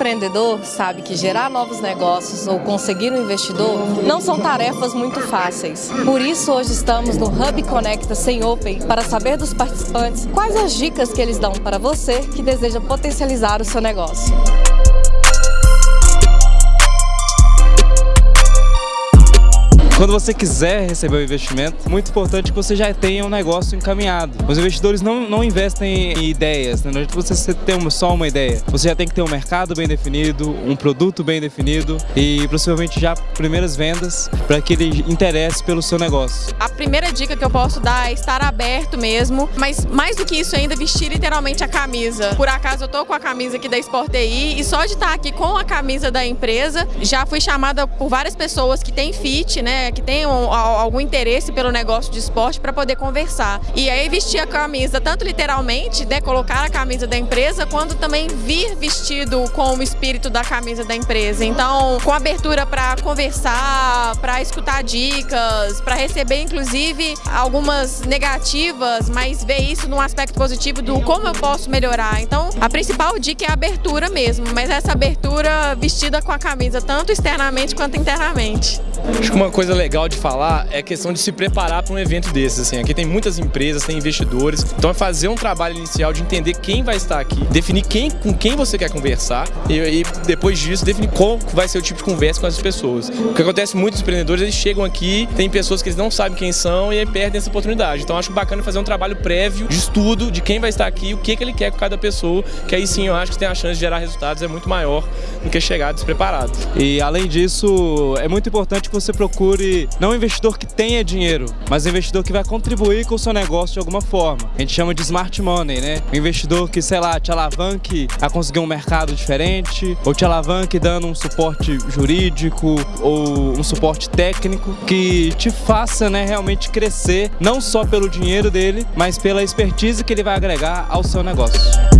empreendedor sabe que gerar novos negócios ou conseguir um investidor não são tarefas muito fáceis. Por isso, hoje estamos no Hub Conecta Sem Open para saber dos participantes quais as dicas que eles dão para você que deseja potencializar o seu negócio. Quando você quiser receber o investimento, muito importante que você já tenha um negócio encaminhado. Os investidores não, não investem em ideias, né? não adianta você ter só uma ideia. Você já tem que ter um mercado bem definido, um produto bem definido e possivelmente já primeiras vendas para que ele interesse pelo seu negócio. A primeira dica que eu posso dar é estar aberto mesmo, mas mais do que isso ainda, vestir literalmente a camisa. Por acaso eu tô com a camisa aqui da Sport e só de estar aqui com a camisa da empresa, já fui chamada por várias pessoas que têm fit, né, que tenham algum interesse pelo negócio de esporte para poder conversar. E aí vestir a camisa, tanto literalmente, né, colocar a camisa da empresa, quanto também vir vestido com o espírito da camisa da empresa. Então, com abertura para conversar, para escutar dicas, para receber inclusive algumas negativas, mas ver isso num aspecto positivo do como eu posso melhorar. Então, a principal dica é a abertura mesmo, mas essa abertura vestida com a camisa, tanto externamente quanto internamente. Acho que uma coisa legal de falar é a questão de se preparar para um evento desses. Assim. Aqui tem muitas empresas, tem investidores, então é fazer um trabalho inicial de entender quem vai estar aqui, definir quem, com quem você quer conversar e, e depois disso definir qual vai ser o tipo de conversa com as pessoas. O que acontece muitos empreendedores, eles chegam aqui, tem pessoas que eles não sabem quem são e aí perdem essa oportunidade. Então acho bacana fazer um trabalho prévio de estudo de quem vai estar aqui, o que, que ele quer com cada pessoa, que aí sim eu acho que tem a chance de gerar resultados é muito maior do que chegar despreparado. E além disso, é muito importante que você procure não um investidor que tenha dinheiro, mas um investidor que vai contribuir com o seu negócio de alguma forma. A gente chama de smart money, né? Um investidor que, sei lá, te alavanque a conseguir um mercado diferente, ou te alavanque dando um suporte jurídico ou um suporte técnico que te faça né, realmente crescer, não só pelo dinheiro dele, mas pela expertise que ele vai agregar ao seu negócio.